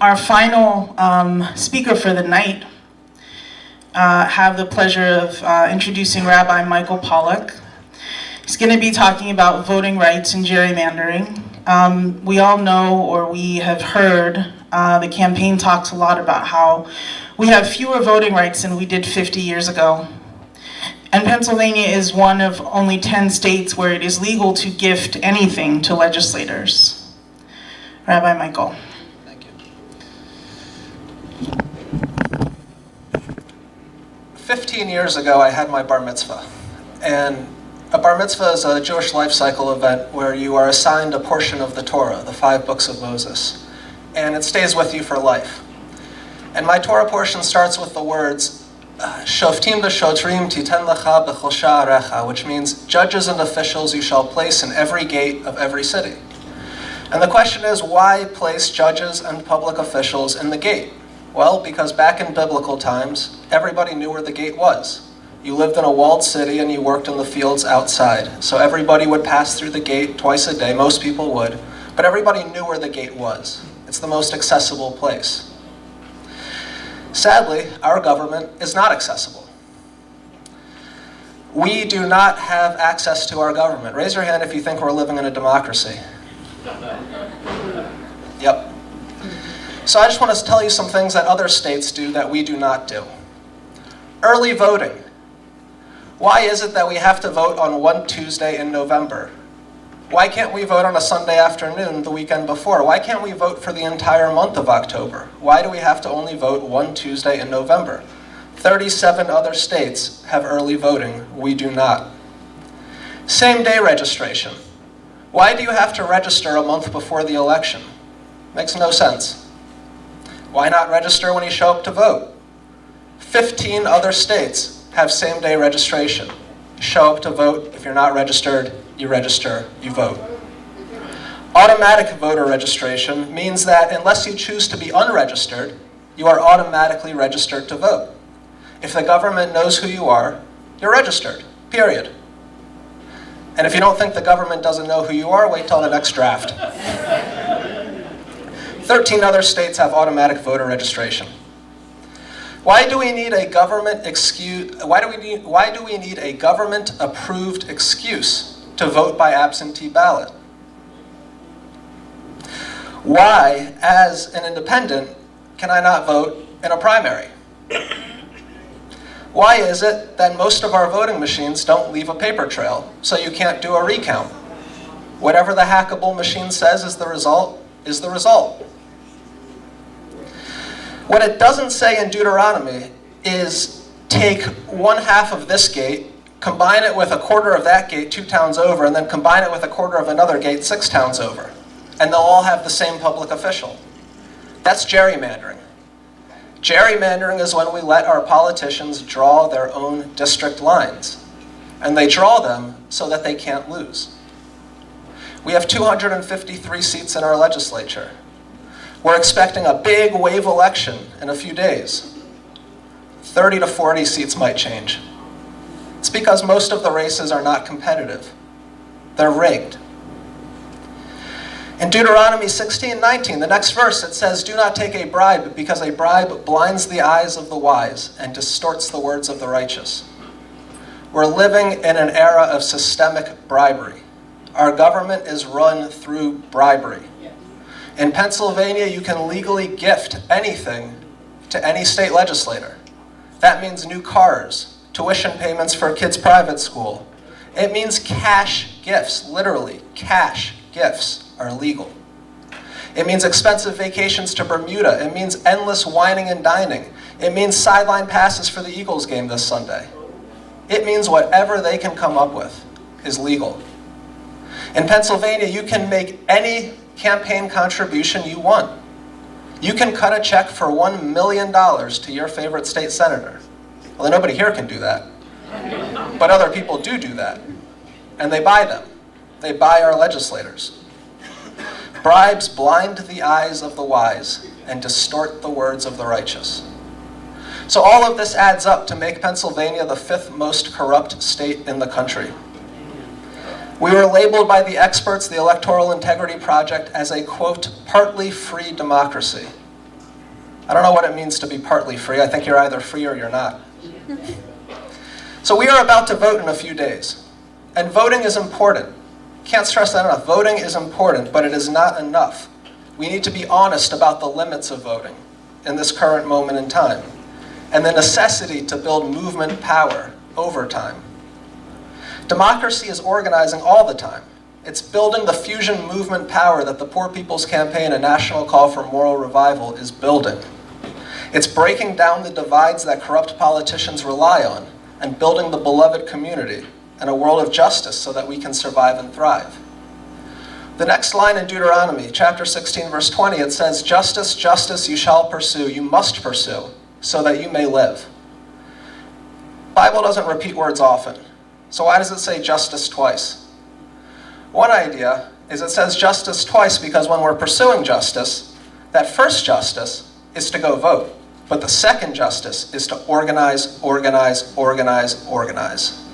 Our final um, speaker for the night, uh, have the pleasure of uh, introducing Rabbi Michael Pollack. He's going to be talking about voting rights and gerrymandering. Um, we all know or we have heard uh, the campaign talks a lot about how we have fewer voting rights than we did 50 years ago. And Pennsylvania is one of only 10 states where it is legal to gift anything to legislators. Rabbi Michael. Thank you. 15 years ago, I had my bar mitzvah. And a bar mitzvah is a Jewish life cycle event where you are assigned a portion of the Torah, the five books of Moses. And it stays with you for life. And my Torah portion starts with the words, Shoftim v'shotrim titen lecha b'chol sha'arecha, which means judges and officials you shall place in every gate of every city. And the question is, why place judges and public officials in the gate? Well, because back in biblical times, everybody knew where the gate was. You lived in a walled city and you worked in the fields outside. So everybody would pass through the gate twice a day, most people would, but everybody knew where the gate was. It's the most accessible place. Sadly, our government is not accessible. We do not have access to our government. Raise your hand if you think we're living in a democracy. Yep. So I just want to tell you some things that other states do that we do not do. Early voting. Why is it that we have to vote on one Tuesday in November? Why can't we vote on a Sunday afternoon the weekend before? Why can't we vote for the entire month of October? Why do we have to only vote one Tuesday in November? 37 other states have early voting. We do not. Same day registration. Why do you have to register a month before the election? Makes no sense. Why not register when you show up to vote? 15 other states have same day registration. show up to vote. If you're not registered, you register, you vote. Automatic voter registration means that unless you choose to be unregistered, you are automatically registered to vote. If the government knows who you are, you're registered, period. And if you don't think the government doesn't know who you are, wait till the next draft. 13 other states have automatic voter registration. Why do we need a government excuse, why do we need, why do we need a government approved excuse to vote by absentee ballot. Why, as an independent, can I not vote in a primary? Why is it that most of our voting machines don't leave a paper trail, so you can't do a recount? Whatever the hackable machine says is the result, is the result. What it doesn't say in Deuteronomy is take one half of this gate combine it with a quarter of that gate two towns over, and then combine it with a quarter of another gate six towns over. And they'll all have the same public official. That's gerrymandering. Gerrymandering is when we let our politicians draw their own district lines. And they draw them so that they can't lose. We have 253 seats in our legislature. We're expecting a big wave election in a few days. 30 to 40 seats might change. It's because most of the races are not competitive. They're rigged. In Deuteronomy 16, 19, the next verse, it says, Do not take a bribe, because a bribe blinds the eyes of the wise and distorts the words of the righteous. We're living in an era of systemic bribery. Our government is run through bribery. In Pennsylvania, you can legally gift anything to any state legislator. That means new cars, tuition payments for a kid's private school. It means cash gifts, literally, cash gifts are legal. It means expensive vacations to Bermuda. It means endless wining and dining. It means sideline passes for the Eagles game this Sunday. It means whatever they can come up with is legal. In Pennsylvania, you can make any campaign contribution you want. You can cut a check for $1 million to your favorite state senator. Well, nobody here can do that. But other people do do that. And they buy them. They buy our legislators. Bribes blind the eyes of the wise and distort the words of the righteous. So all of this adds up to make Pennsylvania the fifth most corrupt state in the country. We were labeled by the experts, the Electoral Integrity Project, as a, quote, partly free democracy. I don't know what it means to be partly free. I think you're either free or you're not. So we are about to vote in a few days. And voting is important. Can't stress that enough. Voting is important, but it is not enough. We need to be honest about the limits of voting in this current moment in time and the necessity to build movement power over time. Democracy is organizing all the time. It's building the fusion movement power that the Poor People's Campaign, a national call for moral revival, is building. It's breaking down the divides that corrupt politicians rely on and building the beloved community and a world of justice so that we can survive and thrive. The next line in Deuteronomy, chapter 16, verse 20, it says, Justice, justice you shall pursue, you must pursue, so that you may live. Bible doesn't repeat words often. So why does it say justice twice? One idea is it says justice twice because when we're pursuing justice, that first justice is to go vote. But the second justice is to organize, organize, organize, organize.